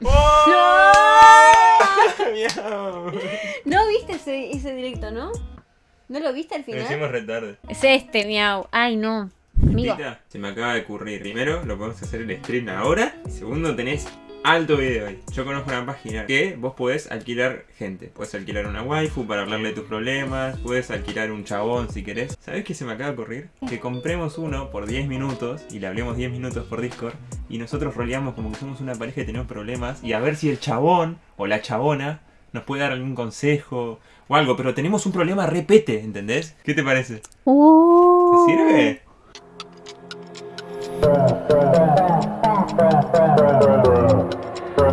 ¡Oh! Miau. No viste ese, ese directo, ¿no? ¿No lo viste al Lo final? hicimos retarde. Es este, miau. Ay, no. Amigo. Tita, se me acaba de ocurrir. Primero, lo podemos hacer el stream ahora. Y segundo, tenés alto video. Yo conozco una página que vos podés alquilar gente. Podés alquilar una waifu para hablarle de tus problemas. Podés alquilar un chabón si querés. ¿Sabés qué se me acaba de ocurrir? Que compremos uno por 10 minutos y le hablemos 10 minutos por Discord. Y nosotros roleamos como que somos una pareja y tenemos problemas. Y a ver si el chabón o la chabona nos puede dar algún consejo o algo. Pero tenemos un problema repete, ¿entendés? ¿Qué te parece? Oh. ¿Te sirve? O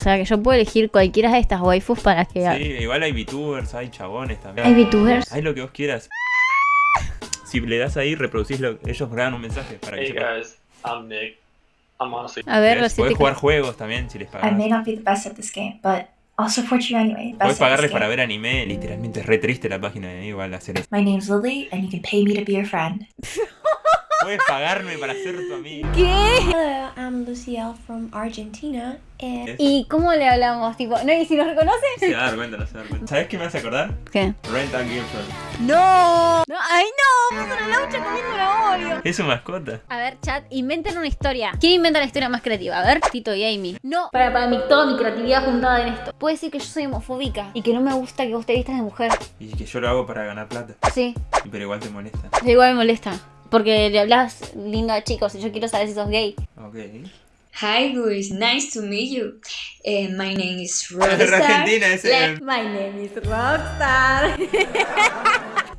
sea que yo puedo elegir cualquiera de estas waifus para que... Sí, igual hay VTubers, hay chabones también. ¿Hay VTubers? Hay lo que vos quieras. Si le das ahí, reproducís lo ellos graban un mensaje para que Hey guys, I'm Nick. I'm honestly A ver, siete... jugar juegos también si les I pagas. may not be the best at this game, but I'll support you anyway. At pagarles para ver anime, literalmente es re triste la página de igual hacer eso. My name's Lily, and you can pay me to be your friend. Puedes pagarme para ser tu amigo. ¿Qué? Hello, I'm Lucielle from Argentina, and ¿Y cómo le hablamos? Tipo, ¿no? ¿Y si nos reconoce? Se va a dar cuenta, no se va a dar cuenta. ¿Sabes qué me hace acordar? ¿Qué? Rent a Girlfriend. ¡No! no ¡Ay, no! Puso la laucha comiendo una Oreo. Es su mascota. A ver, chat, inventen una historia. ¿Quién inventa la historia más creativa? A ver, Tito y Amy. No, para, para mí, toda mi creatividad juntada en esto. Puede decir que yo soy homofóbica y que no me gusta que vos te vistas de mujer. Y que yo lo hago para ganar plata. Sí, Pero igual te molesta. pero igual me molesta. Porque le hablas lindo a chicos y yo quiero saber si sos gay. Ok. Hi guys, nice to meet you. Uh, my name is Es Rockstar. Argentina ese. My name is Rockstar.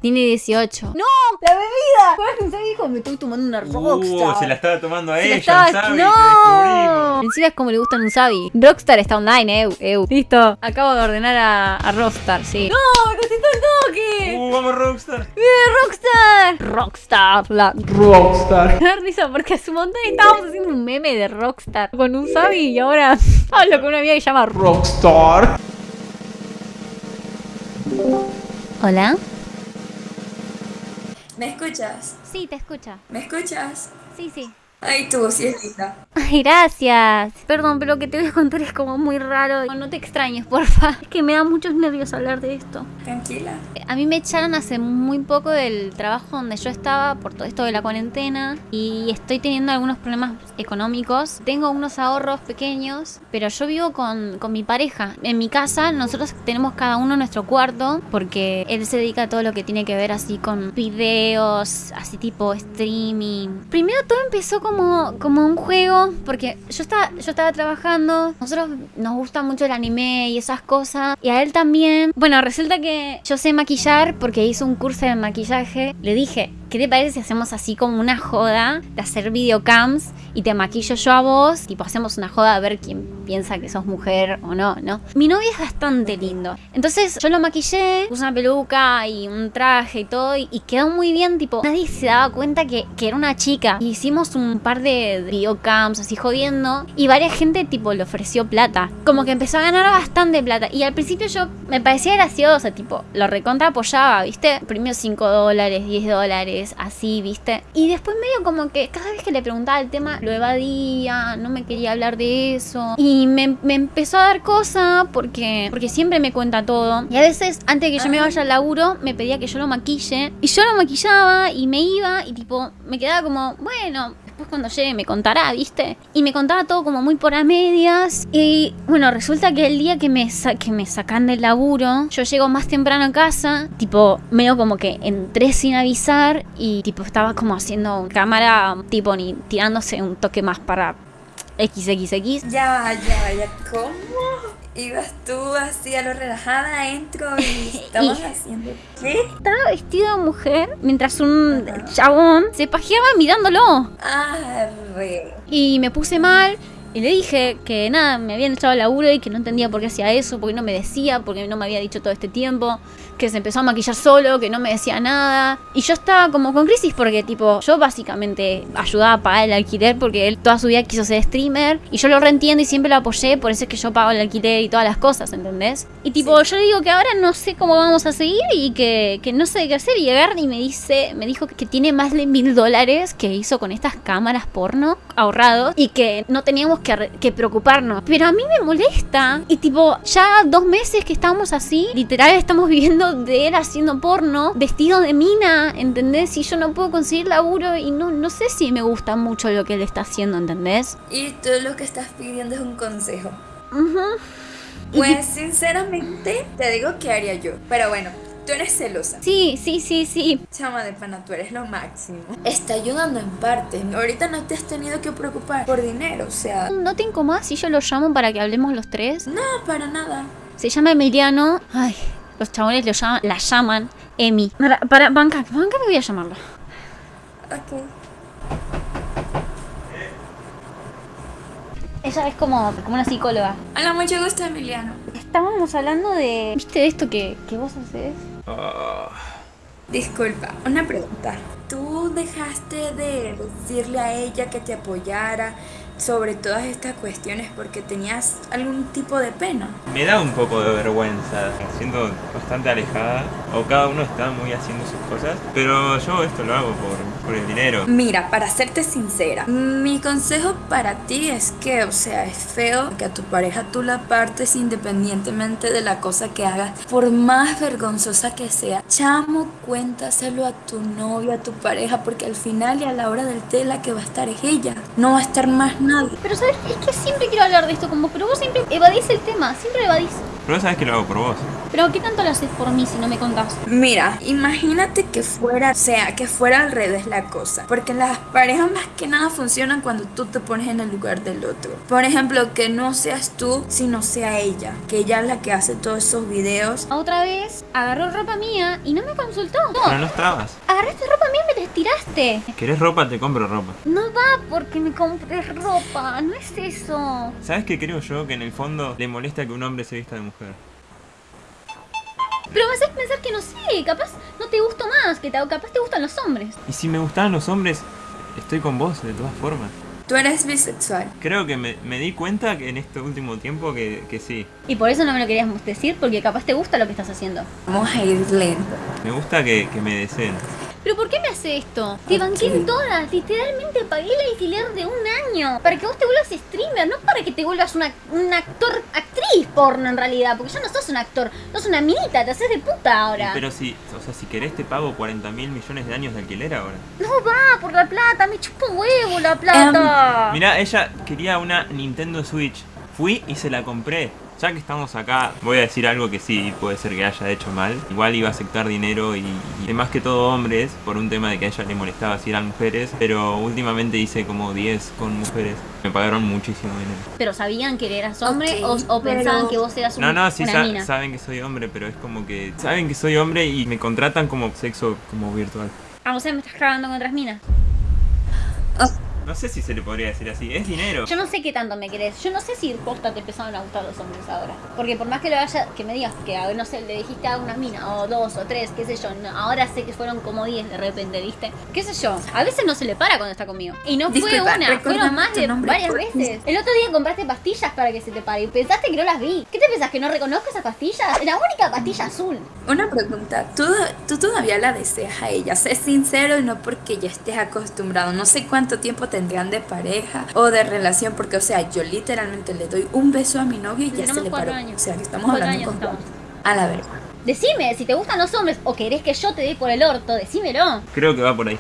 Tiene 18. ¡No! ¡La bebida! ¿Cuál es que dijo? Me estoy tomando una Rockstar. Uh, se la estaba tomando a Se la ella, estaba-. ¡No! Te. Encima es como le gustan un Sabi. Rockstar está online, eu, eu. Listo. Acabo de ordenar a, a Rockstar, sí. ¡No! ¡Me cosito el toque! Uh, vamos Rockstar. ¡Eh, Rockstar! Rockstar, la Rockstar. Me risa porque hace un montón estábamos haciendo un meme de Rockstar con un Sabi y ahora hablo con una amiga que se llama Rockstar. Hola. ¿Me escuchas? Sí, te escucha. ¿Me escuchas? Sí, sí. Ay, tú, sí es linda. Ay, gracias. Perdón, pero lo que te voy a contar es como muy raro. No, no te extrañes, porfa. Es que me da muchos nervios hablar de esto. Tranquila. A mí me echaron hace muy poco del trabajo donde yo estaba por todo esto de la cuarentena y estoy teniendo algunos problemas económicos. Tengo unos ahorros pequeños, pero yo vivo con, con mi pareja. En mi casa nosotros tenemos cada uno nuestro cuarto porque él se dedica a todo lo que tiene que ver así con videos, así tipo streaming. Primero todo empezó como, como un juego porque yo estaba, yo estaba trabajando, nosotros nos gusta mucho el anime y esas cosas y a él también. Bueno, resulta que yo sé maquillar porque hice un curso de maquillaje. Le dije, ¿qué te parece si hacemos así como una joda de hacer videocams y te maquillo yo a vos? Tipo, hacemos una joda a ver quién piensa que sos mujer o no, ¿no? Mi novio es bastante lindo. Entonces yo lo maquillé, puse una peluca y un traje y todo y, y quedó muy bien, tipo, nadie se daba cuenta que, que era una chica. Y hicimos un par de videocams así jodiendo y varias gente tipo le ofreció plata. Como que empezó a ganar bastante plata. Y al principio yo me parecía gracioso, tipo, lo recontra apoyaba, ¿viste? Primero 5 dólares, 10 dólares, así, ¿viste? Y después medio como que cada vez que le preguntaba el tema lo evadía, no me quería hablar de eso. Y me, me empezó a dar cosa porque, porque siempre me cuenta todo. Y a veces, antes de que yo me vaya al laburo, me pedía que yo lo maquille. Y yo lo maquillaba y me iba y tipo, me quedaba como, bueno, después cuando llegue me contará, ¿viste? Y me contaba todo como muy por a medias. Y bueno, resulta que el día que me, sa- que me sacan del laburo, yo llego más temprano a casa, tipo, medio como que entré sin avisar y tipo estaba como haciendo cámara, tipo, ni tirándose un toque más para XXX. Ya, ya, ya. ¿Cómo? Ibas tú así a lo relajada, entro y estamos haciendo. ¿Qué? Estaba vestido de mujer mientras un chabón se pajeaba mirándolo. Arre. Y me puse mal Y le dije que nada, me habían echado al laburo y que no entendía por qué hacía eso, porque no me decía, porque no me había dicho todo este tiempo, que se empezó a maquillar solo, que no me decía nada. Y yo estaba como con crisis porque tipo, yo básicamente ayudaba a pagar el alquiler porque él toda su vida quiso ser streamer y yo lo reentiendo y siempre lo apoyé, por eso es que yo pago el alquiler y todas las cosas, ¿entendés? Y tipo, yo le digo que ahora no sé cómo vamos a seguir y que, que no sé qué hacer. Y agarra y me dice, me dijo que tiene más de mil dólares que hizo con estas cámaras porno ahorrados y que no teníamos que, que preocuparnos. Pero a mí me molesta. Y tipo, ya dos meses que estamos así, literal estamos viviendo de él haciendo porno, vestido de mina, ¿entendés? Y yo no puedo conseguir laburo y no, no sé si me gusta mucho lo que él está haciendo, ¿entendés? Y tú lo que estás pidiendo es un consejo. Ujú. Pues sinceramente te digo que haría yo. Pero bueno, tú eres celosa. Sí, sí, sí, sí. Chama de pana, tú eres lo máximo. Está ayudando en parte. Ahorita no te has tenido que preocupar por dinero, o sea... ¿No te incomoda si yo lo llamo para que hablemos los tres? No, para nada. Se llama Emiliano. Ay, los chabones lo llaman, la llaman Emi. Para, para, banca, banca me voy a llamarlo. Ok. Ella es como, como una psicóloga. Hola, mucho gusto, Emiliano. Estábamos hablando de. ¿Viste esto que, que vos haces? Ah, Disculpa, una pregunta. ¿Tú dejaste de decirle a ella que te apoyara sobre todas estas cuestiones porque tenías algún tipo de pena? me da un poco de vergüenza. Me siento bastante alejada. O cada uno está muy haciendo sus cosas. Pero yo esto lo hago por, por el dinero. Mira, para serte sincera, mi consejo para ti es que, o sea, es feo que a tu pareja tú la partes independientemente de la cosa que hagas, por más vergonzosa que sea. Chamo, cuéntaselo a tu novio, a tu pareja, porque al final y a la hora del té la que va a estar es ella, no va a estar más Pero sabes, es que siempre quiero hablar de esto con vos, pero vos siempre evadís el tema, siempre evadís. Pero vos sabés que lo hago por vos. Pero ¿qué tanto lo haces por mí si no me contás? Mira, imagínate que fuera, o sea, que fuera al revés la cosa. Porque las parejas más que nada funcionan cuando tú te pones en el lugar del otro. Por ejemplo, que no seas tú, sino sea ella. Que ella es la que hace todos esos videos. Otra vez agarró ropa mía y no me consultó. Pero no estabas. Agarraste ropa mía y me la tiraste. ¿Querés ropa? Te compro ropa. No va porque me compres ropa, no es eso. ¿Sabes qué creo yo? Que en el fondo le molesta que un hombre se vista de mujer. Pero me haces pensar que no sé, capaz no te gusto más, que te, capaz te gustan los hombres. Y si me gustaban los hombres, estoy con vos de todas formas. Tú eres bisexual. Creo que me, me di cuenta que en este último tiempo que, que sí. Y por eso no me lo querías decir, porque capaz te gusta lo que estás haciendo. Vamos a ir lento. Me gusta que, que me deseen. ¿Pero por qué me hace esto? Te banqué en todas, literalmente pagué el alquiler de un año para que vos te vuelvas streamer, no para que te vuelvas una, un actor, actriz porno en realidad, porque ya no sos un actor, sos una minita, te haces de puta ahora. Pero si, o sea, si querés te pago 40 mil millones de años de alquiler ahora. No va por la plata, me chupa huevo la plata. Mirá, ella quería una Nintendo Switch. Fui y se la compré. Ya que estamos acá, voy a decir algo que sí puede ser que haya hecho mal. Igual iba a aceptar dinero y, y más que todo hombres, por un tema de que a ella le molestaba si eran mujeres. Pero últimamente hice como 10 con mujeres. Me pagaron muchísimo dinero. Pero sabían que eras hombre o, o pensaban pero- que vos eras un- No, no, sí una sa- mina. saben que soy hombre, pero es como que saben que soy hombre y me contratan como sexo como virtual. Ah, o sea, me estás cagando con otras minas. No sé si se le podría decir así, es dinero. Yo no sé qué tanto me querés. Yo no sé si posta te empezaron a gustar los hombres ahora. Porque por más que lo haya, que me digas que, a ver, no sé, le dijiste a una mina, o dos, o tres, qué sé yo. no, ahora sé que fueron como diez de repente, ¿viste? ¿Qué sé yo? A veces no se le para cuando está conmigo. Y no fue Disculpa, una, recuérdame fueron más de varias veces. El otro día compraste pastillas para que se te pare. Y pensaste que no las vi. ¿Qué te pensás? ¿Que no reconozco esas pastillas? La única pastilla azul. Una pregunta, ¿tú, tú todavía la deseas a ella? Sé sincero y no porque ya estés acostumbrado. No sé cuánto tiempo tendrán de pareja o de relación, porque, o sea, yo literalmente le doy un beso a mi novio y ya Tenemos se le cuatro paró. años. O sea, que estamos Cuatro hablando años con estamos. A la verga. Decime, si te gustan los hombres o querés que yo te dé por el orto, decímelo. Creo que va por ahí.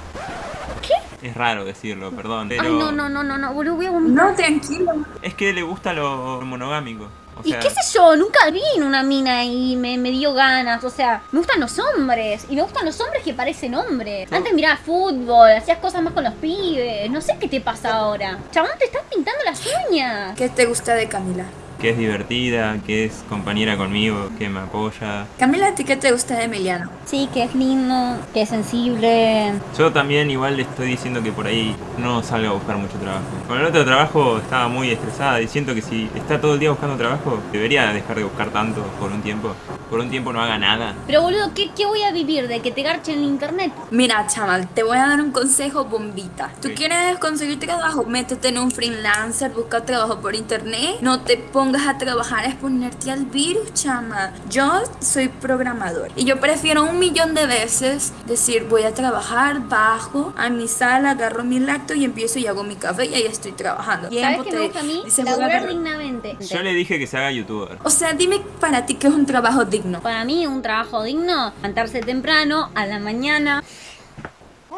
¿Qué? Es raro decirlo, perdón. Pero Ay, no, no, no, no, no, boludo, voy a vomitar. No, tranquilo. Es que le gusta lo monogámico. O Y sea, qué sé yo, nunca vi en una mina y me, me dio ganas. O sea, me gustan los hombres. Y me gustan los hombres que parecen hombres. Antes miraba fútbol, hacías cosas más con los pibes. No sé qué te pasa ahora. Chabón, te estás pintando las uñas. ¿Qué te gusta de Camila? Que es divertida, que es compañera conmigo, que me apoya. Camila, ¿a ti qué te gusta de Emiliano? Sí, que es lindo, que es sensible. Yo también igual le estoy diciendo que por ahí no salga a buscar mucho trabajo. Con el otro trabajo estaba muy estresada y siento que si está todo el día buscando trabajo, debería dejar de buscar tanto por un tiempo. Por un tiempo no haga nada. Pero boludo, ¿qué, qué voy a vivir? ¿De que te garchen en internet? Mira, chaval, te voy a dar un consejo bombita. ¿Tú Sí. quieres conseguir trabajo? Métete en un freelancer, busca trabajo por internet. No te pongas a trabajar a exponerte al virus, chama. Yo soy programador y yo prefiero un millón de veces decir voy a trabajar, bajo a mi sala, agarro mi lacto y empiezo y hago mi café y ahí estoy trabajando. ¿Sabes qué te me gusta a mí? Laburar dignamente. Yo le dije que se haga youtuber. O sea, dime para ti qué es un trabajo digno. Para mí, un trabajo digno, levantarse temprano, a la mañana.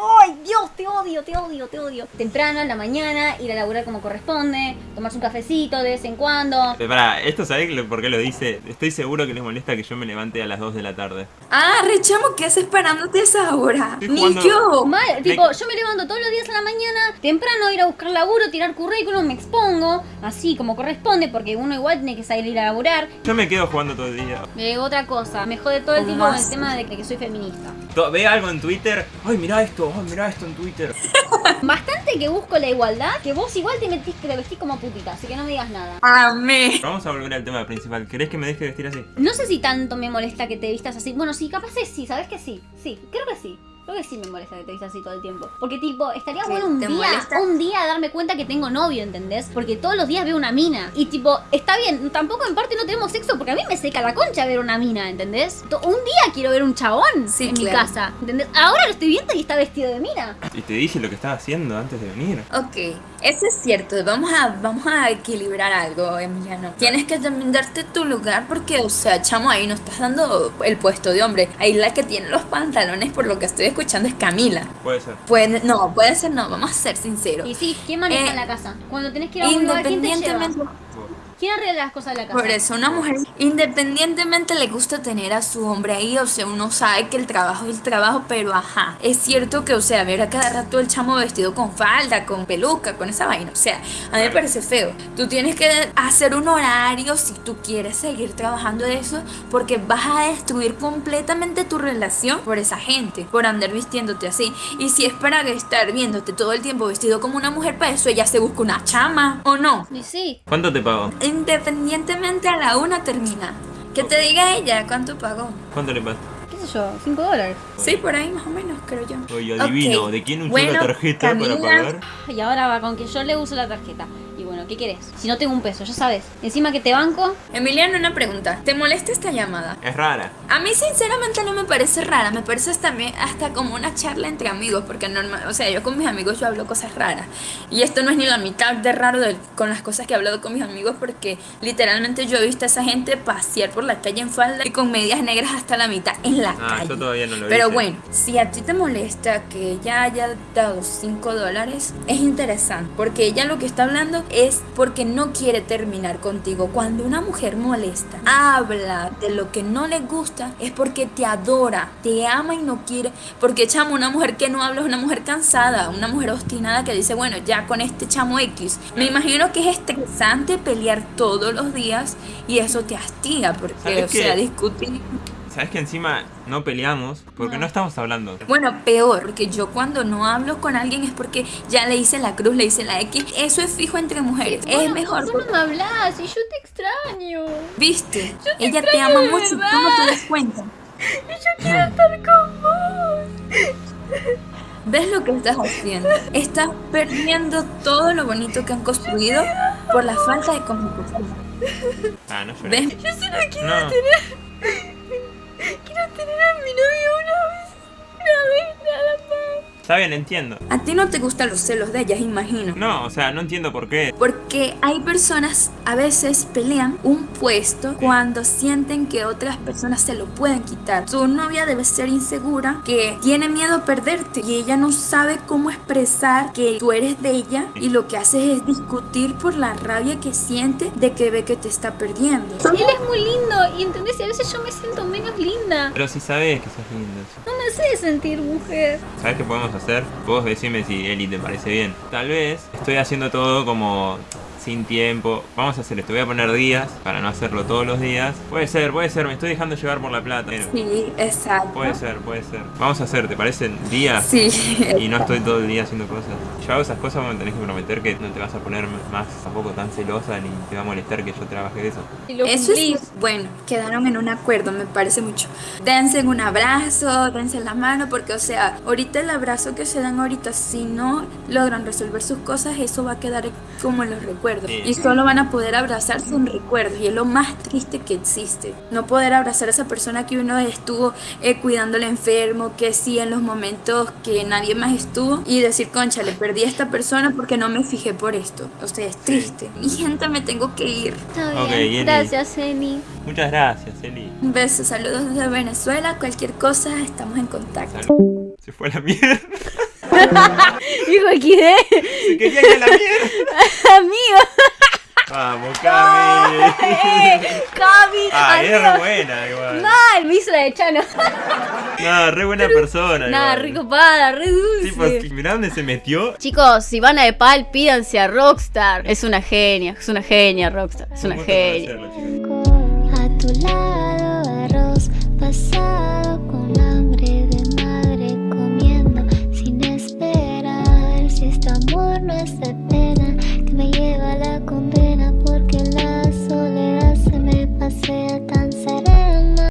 ¡Ay, Dios! Te odio, te odio, te odio. Temprano, a la mañana, ir a laburar como corresponde, tomarse un cafecito de vez en cuando. Eh, Pará, ¿esto sabés por qué lo dice? Estoy seguro que les molesta que yo me levante a las 2 de la tarde. Ah, rechamo, ¿qué haces parándote a esa hora? Ni yo. Mal, tipo, yo me levanto todos los días a la mañana, temprano ir a buscar laburo, tirar currículum, me expongo, así como corresponde, porque uno igual tiene que salir a laburar. Yo me quedo jugando todo el día. Eh, otra cosa, me jode todo el ¿Cómo tiempo con el tema de que, soy feminista. Ve algo en Twitter. Ay, mirá esto. Ay, mirá esto en Twitter. Bastante que busco la igualdad, que vos igual te metís que te vestís como putita, así que no me digas nada. Amé. Vamos a volver al tema principal. ¿Querés que me deje vestir así? No sé si tanto me molesta que te vistas así. Bueno, sí, capaz es sí, ¿sabes que sí? Sí, creo que sí. Creo que sí me molesta que te vistas así todo el tiempo. Porque, tipo, estaría bueno un ¿Te día, molesta? un día darme cuenta que tengo novio, ¿entendés? Porque todos los días veo una mina. Y, tipo, está bien, tampoco en parte no tenemos sexo porque a mí me seca la concha ver una mina, ¿entendés? To- Un día quiero ver un chabón Sí, en mi casa, ¿entendés? Ahora lo estoy viendo y está vestido de mina. Y te dije lo que estaba haciendo antes de venir. Ok, eso es cierto. Vamos a, vamos a equilibrar algo, Emiliano. Tienes que también darte tu lugar porque, o sea, chamo, ahí no estás dando el puesto de hombre. Ahí la que tiene los pantalones, por lo que estoy escuchando, es Camila. Puede ser. Puede, no, puede ser no, vamos a ser sinceros. Y sí, ¿quién maneja Eh, en la casa? Cuando tenés que ir a un lugar, ¿quién te lleva? ¿Quién arregla las cosas de la casa? Por eso una mujer independientemente le gusta tener a su hombre ahí, o sea, uno sabe que el trabajo es el trabajo, pero ajá, es cierto que, o sea, ver a cada rato el chamo vestido con falda, con peluca, con esa vaina, o sea, a mí me parece feo. Tú tienes que hacer un horario si tú quieres seguir trabajando de eso, porque vas a destruir completamente tu relación por esa gente, por andar vistiéndote así. Y si es para estar viéndote todo el tiempo vestido como una mujer, para eso ella se busca una chama, ¿o no? Y sí, ¿Cuánto te pago? Independientemente a la una termina. Que te diga ella cuánto pagó. ¿Cuánto le pago? qué sé yo, 5 dólares. Sí, por ahí más o menos, creo yo. Oye, adivino. ¿De quién usó Bueno, la tarjeta Camila, para pagar? Y ahora va con que yo le uso la tarjeta. ¿Qué querés? Si no tengo un peso, ya sabes. Encima que te banco, Emiliano, una pregunta. ¿Te molesta esta llamada? Es rara. A mí sinceramente no me parece rara, me parece también hasta como una charla entre amigos, porque normal, o sea, yo con mis amigos yo hablo cosas raras. Y esto no es ni la mitad de raro de- con las cosas que he hablado con mis amigos, porque literalmente yo he visto a esa gente pasear por la calle en falda y con medias negras hasta la mitad en la Ah, calle. yo todavía no lo Pero hice. bueno, si a ti te molesta que ella haya dado 5 dólares, es interesante, porque ella lo que está hablando es porque no quiere terminar contigo. Cuando una mujer molesta, habla de lo que no le gusta, es porque te adora, te ama y no quiere. Porque chamo, una mujer que no habla es una mujer cansada, una mujer obstinada que dice, bueno, ya con este chamo X. Me imagino que es estresante pelear todos los días y eso te hastiga, porque, ¿Sabes o sea, qué? discutir. ¿Sabes que encima no peleamos? Porque no, estamos hablando. Bueno, peor, que yo cuando no hablo con alguien es porque ya le hice la cruz, le hice la X. Eso es fijo entre mujeres. es Bueno, mejor. Vos no me hablas y yo te extraño. ¿Viste? te Ella te ama de mucho y tú verdad. no te das cuenta. Yo quiero estar con vos. ¿Ves lo que estás haciendo? Estás perdiendo todo lo bonito que han construido por la falta de comunicación. Ah, no llores. ¿Ves? Yo solo quiero No. Quiero Está bien, entiendo. A ti no te gustan los celos de ellas, imagino. No, o sea, no entiendo por qué. Porque hay personas a veces pelean un puesto cuando sienten que otras personas se lo pueden quitar. Tu novia debe ser insegura, que tiene miedo a perderte y ella no sabe cómo expresar que tú eres de ella y lo que haces es discutir por la rabia que siente de que ve que te está perdiendo. Él es muy lindo y entendés, y a veces yo me siento menos linda. Pero si sabes que sos lindo. No me sé sentir mujer. ¿Sabes qué podemos hacer? Vos decime si Eli te parece bien. Tal vez estoy haciendo todo como sin tiempo. Vamos a hacer esto. Voy a poner días para no hacerlo todos los días. Puede ser, puede ser. Me estoy dejando llevar por la plata. pero Sí, exacto. Puede ser, puede ser. Vamos a hacer, ¿te parecen días? Sí. Y no estoy todo el día haciendo cosas. Yo hago esas cosas, me tenés que prometer que no te vas a poner más tampoco tan celosa ni te va a molestar que yo trabaje de eso. Eso es bueno, quedaron en un acuerdo, me parece mucho. Dense un abrazo, dense la mano, porque o sea, ahorita el abrazo que se dan ahorita, si no logran resolver sus cosas, eso va a quedar como en los recuerdos. Sí. Y solo van a poder abrazarse en recuerdos, y es lo más triste que existe. No poder abrazar a esa persona que uno estuvo eh, cuidando al enfermo, que sí en los momentos que nadie más estuvo, y decir, concha, le perdí a esta persona porque no me fijé por esto. O sea, es triste. Mi gente, me tengo que ir. Está Ok, bien. Eli. Gracias, Eli. Muchas gracias, Eli. Un beso, saludos desde Venezuela. Cualquier cosa, estamos en contacto. Salud. Se fue a la mierda. Dijo XD. Se quería ir a la mierda. Amigo. Vamos, Cami. Eh, Cami. Ah, es re buena igual. Mal, me hizo la de Chano. No, re buena persona. Nada, igual. rico pada, re dulce. Tipo, mirá dónde se metió. Chicos, si van a Nepal, pídanse a Rockstar. Es una genia, es una genia Rockstar. Es una genia.